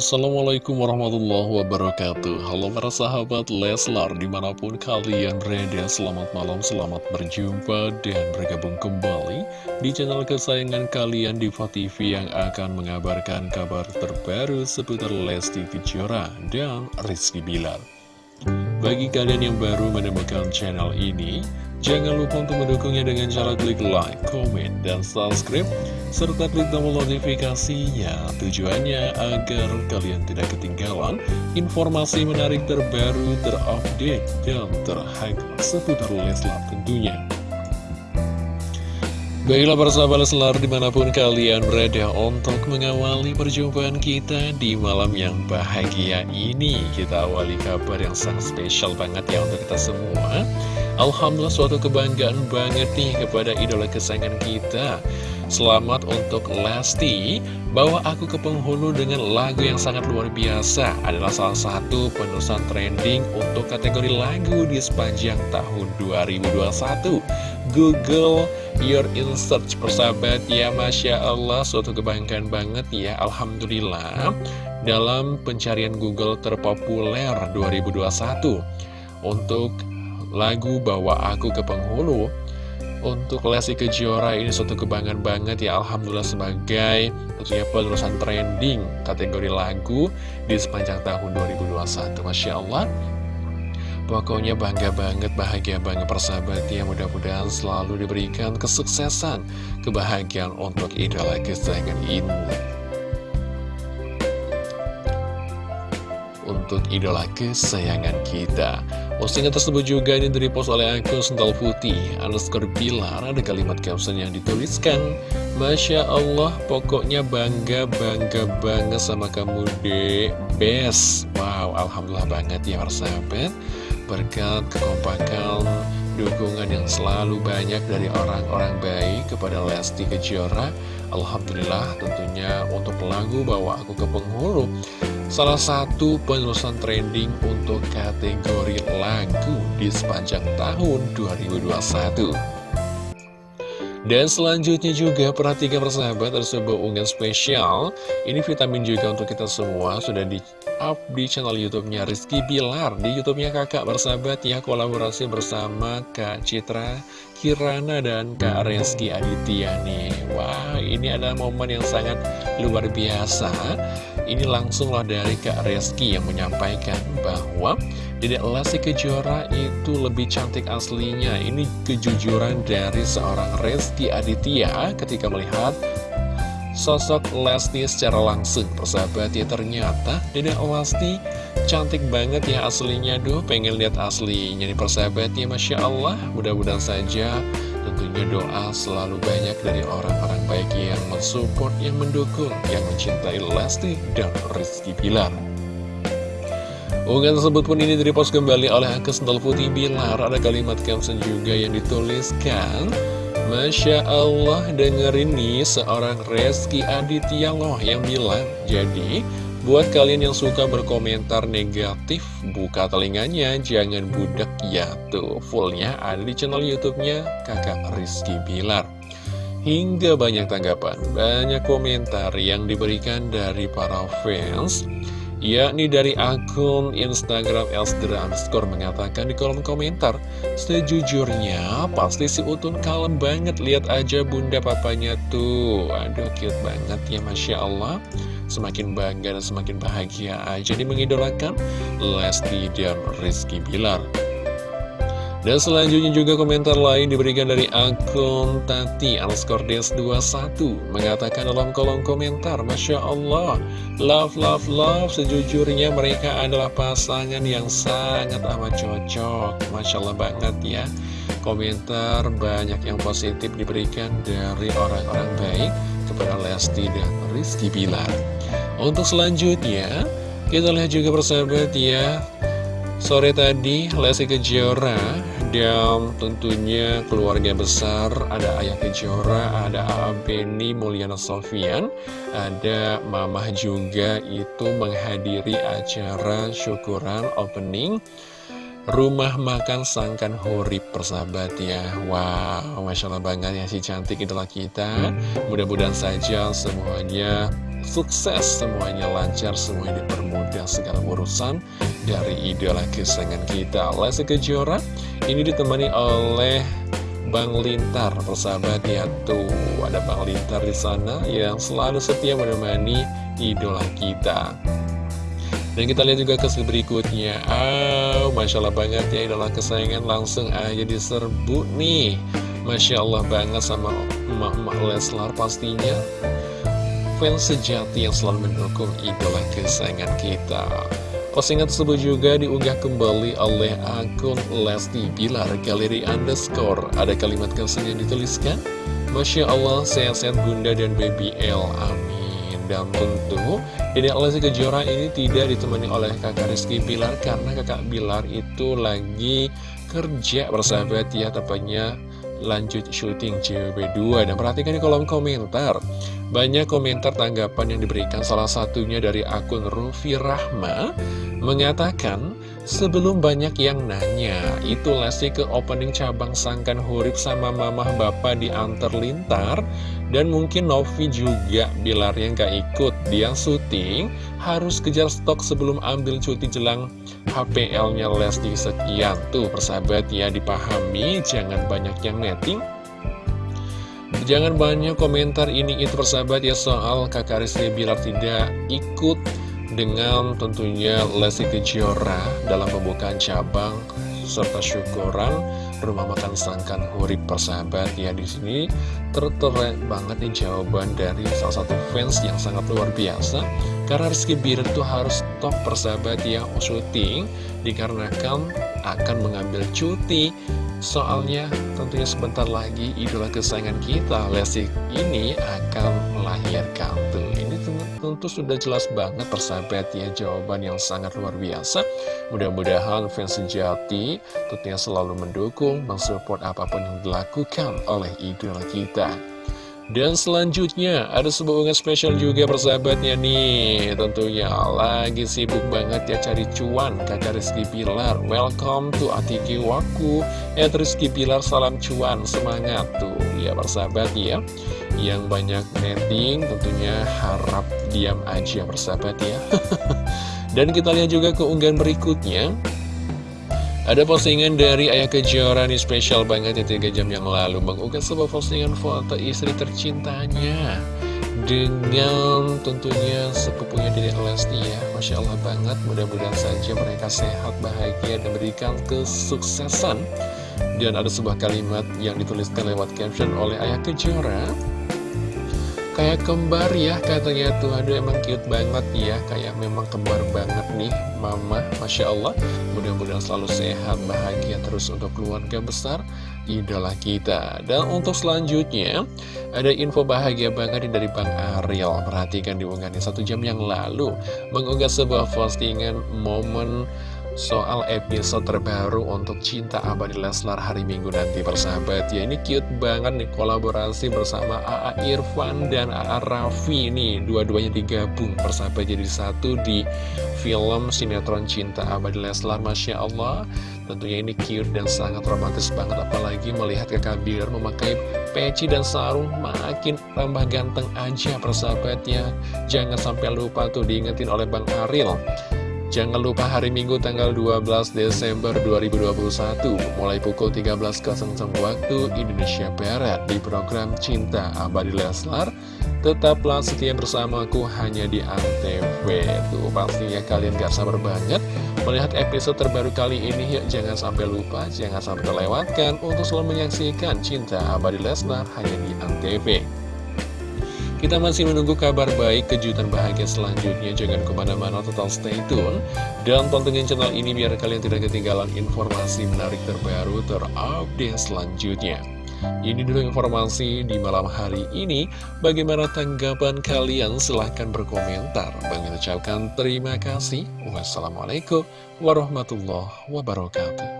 Assalamualaikum warahmatullahi wabarakatuh. Halo para sahabat Leslar Di mana pun kalian berada Selamat malam, selamat berjumpa Dan bergabung kembali Di channel kesayangan kalian Diva TV Yang akan mengabarkan kabar terbaru Seputar Lesti Kejora Dan Rizky Bilar. Bagi kalian yang baru menemukan channel ini Jangan lupa untuk mendukungnya dengan cara klik like, komen, dan subscribe serta klik tombol notifikasinya. Tujuannya agar kalian tidak ketinggalan informasi menarik terbaru, terupdate, dan terhangat seputar Leslar tentunya. Baiklah persahabat Leslar di mana pun kalian berada untuk mengawali perjumpaan kita di malam yang bahagia ini Kita awali kabar yang sangat spesial banget ya untuk kita semua. Alhamdulillah suatu kebanggaan banget nih kepada idola kesayangan kita Selamat untuk Lesti. Bawa aku ke penghulu dengan lagu yang sangat luar biasa. Adalah salah satu penulisan trending untuk kategori lagu di sepanjang tahun 2021 Google Your In Search persahabat. Ya Masya Allah suatu kebanggaan banget ya Alhamdulillah. Dalam pencarian Google terpopuler 2021 Untuk lagu Bawa Aku ke Penghulu untuk Lesti Kejora ini suatu kebanggaan banget ya Alhamdulillah sebagai tentunya penerusan trending kategori lagu di sepanjang tahun 2021 Masya Allah. Pokoknya bangga banget, bahagia banget persahabat ya Mudah-mudahan selalu diberikan kesuksesan, kebahagiaan untuk idola kesayangan ini. Untuk idola kesayangan kita Postingan tersebut juga ini dari post oleh akun Sental Putih underscore Bilar. Ada kalimat caption yang dituliskan Masya Allah pokoknya bangga bangga banget sama kamu dek. Best Wow Alhamdulillah banget ya persahabat Berkat kekompakan dukungan yang selalu banyak dari orang-orang baik kepada Lesti Kejora Alhamdulillah tentunya untuk lagu bawa aku ke penghulu Salah satu penerusan trending untuk kategori lagu di sepanjang tahun 2021 dan selanjutnya juga perhatikan persahabat ada sebuah unggahan spesial. Ini vitamin juga untuk kita semua Sudah di up di channel youtube-nya Rizky Bilar Di youtube-nya kakak bersahabat ya kolaborasi bersama Kak Citra Kirana dan Kak Rizky Aditya nih. Wah ini adalah momen yang sangat luar biasa Ini langsunglah dari Kak Rizky yang menyampaikan bahwa Dedek Lesti Kejora itu lebih cantik aslinya. Ini kejujuran dari seorang Rizky Aditya ketika melihat sosok Lesti secara langsung. Persahabat ya ternyata Dedek Lesti cantik banget ya aslinya. Duh pengen lihat aslinya nih persahabat ya Masya Allah. Mudah-mudahan saja tentunya doa selalu banyak dari orang-orang baik yang mensupport, yang mendukung, yang mencintai Lesti dan Rizky Bilar. Unggahan tersebut pun ini direpost kembali oleh Sendal Putih Bilar. Ada kalimat caption juga yang dituliskan Masya Allah dengerin nih seorang Reski Aditya loh yang bilang Jadi buat kalian yang suka berkomentar negatif Buka telinganya. Jangan budak ya Tuh. Fullnya ada di channel youtube-nya kakak Rizky Bilar. Hingga banyak tanggapan, banyak komentar yang diberikan dari para fans yakni dari akun Instagram Elsdra underscore mengatakan di kolom komentar Sejujurnya pasti si Utun kalem banget. Lihat aja bunda papanya tuh. Aduh cute banget ya Masya Allah Semakin bangga dan semakin bahagia aja nih mengidolakan Lesti dan Rizky Bilar. Dan selanjutnya juga komentar lain diberikan dari akun Tati Alskordes 21 Mengatakan dalam kolom komentar Masya Allah Love, love, love. Sejujurnya mereka adalah pasangan yang sangat amat cocok. Masya Allah banget ya Komentar banyak yang positif diberikan dari orang-orang baik Kepada Lesti dan Rizky Bilar Untuk selanjutnya Kita lihat juga persahabat ya Sore tadi Lesti Kejora dan tentunya keluarga besar ada Ayah Kejora, ada A.A. Mulyana Sofian, ada Mamah juga itu menghadiri acara syukuran opening Rumah Makan Sangkan Hurip persahabat ya. Wow, Masya Allah banget ya si cantik itulah kita. Mudah-mudahan saja semuanya sukses semuanya lancar semuanya dipermudah segala urusan dari idola kesayangan kita Lesti Kejora. Ini ditemani oleh Bang Lintar persahabat ya. Tuh ada Bang Lintar di sana yang selalu setia menemani idola kita dan kita lihat juga ke berikutnya. Oh, Masya Allah banget ya idola kesayangan langsung aja diserbu nih. Masya Allah banget sama emak-emak Leslar pastinya. Fans sejati yang selalu mendukung idola kesayangan kita. Postingan tersebut juga diunggah kembali oleh akun Lesti Bilar. Galeri Underscore Ada kalimat kesan yang dituliskan. Masya Allah sehat-sehat bunda dan baby L. Amin dan tentu. Dedek Lesti Kejora ini tidak ditemani oleh kakak Rizky Bilar Karena kakak Bilar itu lagi kerja bersahabat ya Tepatnya lanjut syuting CWB2 Dan perhatikan di kolom komentar Banyak komentar tanggapan yang diberikan Salah satunya dari akun Rufi Rahma Mengatakan Sebelum banyak yang nanya Itu Lesti ke opening cabang Sangkan Hurip sama mamah bapak di Antar Lintar dan mungkin Novi juga Bilar yang gak ikut. Dia syuting harus kejar stok sebelum ambil cuti jelang HPL-nya Lesti sekian. Tuh persahabat ya dipahami. Jangan banyak yang netting Jangan banyak komentar ini itu persahabat ya soal kakak Rizky Bilar tidak ikut dengan tentunya Lesti Kejora dalam pembukaan cabang serta syukuran rumah makan sangkan hurip persahabat ya di sini tertera banget nih jawaban dari salah satu fans yang sangat luar biasa. Karena Rizky Bilar itu harus stop persahabat ya syuting dikarenakan akan mengambil cuti soalnya tentunya sebentar lagi idola kesayangan kita Lesti ini akan melahirkan. Tuh ini tentu sudah jelas banget persahabat ya jawaban yang sangat luar biasa. Mudah-mudahan fans sejati tentunya selalu mendukung mensupport apa pun yang dilakukan oleh idola kita dan selanjutnya ada sebuah unggahan spesial juga persahabatnya nih. Tentunya lagi sibuk banget ya cari cuan kakak Rizky Pilar. Welcome to Atiki Waku. Eh Rizky Pilar salam cuan semangat tuh. Ya persahabat ya. Yang banyak netting tentunya harap diam aja persahabat ya. Dan kita lihat juga keunggahan berikutnya ada postingan dari Ayah Kejora nih spesial banget ya 3 jam yang lalu Mengunggah sebuah postingan foto istri tercintanya Dengan tentunya sepupunya Dedek Lesti ya Masya Allah banget mudah-mudahan saja mereka sehat, bahagia dan berikan kesuksesan. Dan ada sebuah kalimat yang dituliskan lewat caption oleh Ayah Kejora Kayak kembar ya katanya tuh. Aduh emang cute banget ya. Kayak memang kembar banget nih Mama. Masya Allah. Mudah-mudahan selalu sehat bahagia terus untuk keluarga besar Idola kita. Dan untuk selanjutnya Ada info bahagia banget dari Bang Ariel. Perhatikan diunggahnya satu jam yang lalu. Mengunggah sebuah postingan momen soal episode terbaru untuk Cinta Abadi Leslar hari Minggu nanti persahabat. Ya ini cute banget nih kolaborasi bersama AA Irfan dan AA Raffi nih. Dua-duanya digabung persahabat. Jadi satu di film sinetron Cinta Abadi Leslar Masya Allah. Tentunya ini cute dan sangat romantis banget apalagi melihat kakak Bilar memakai peci dan sarung makin tambah ganteng aja persahabat ya jangan sampai lupa tuh diingetin oleh Bang Aril Jangan lupa hari Minggu tanggal 12 Desember 2021 mulai pukul 13.00 waktu Indonesia Barat di program Cinta Abadi Leslar. Tetaplah setia bersamaku hanya di Antv. Tuh pastinya kalian gak sabar banget melihat episode terbaru kali ini. Yuk jangan sampai lupa, jangan sampai terlewatkan untuk selalu menyaksikan Cinta Abadi Leslar hanya di Antv. Kita masih menunggu kabar baik, kejutan bahagia selanjutnya. Jangan ke mana-mana, total stay tune. Dan tontonin channel ini biar kalian tidak ketinggalan informasi menarik terbaru terupdate selanjutnya. Ini dulu informasi di malam hari ini. Bagaimana tanggapan kalian? Silahkan berkomentar. Bang ucapkan terima kasih. Wassalamualaikum warahmatullahi wabarakatuh.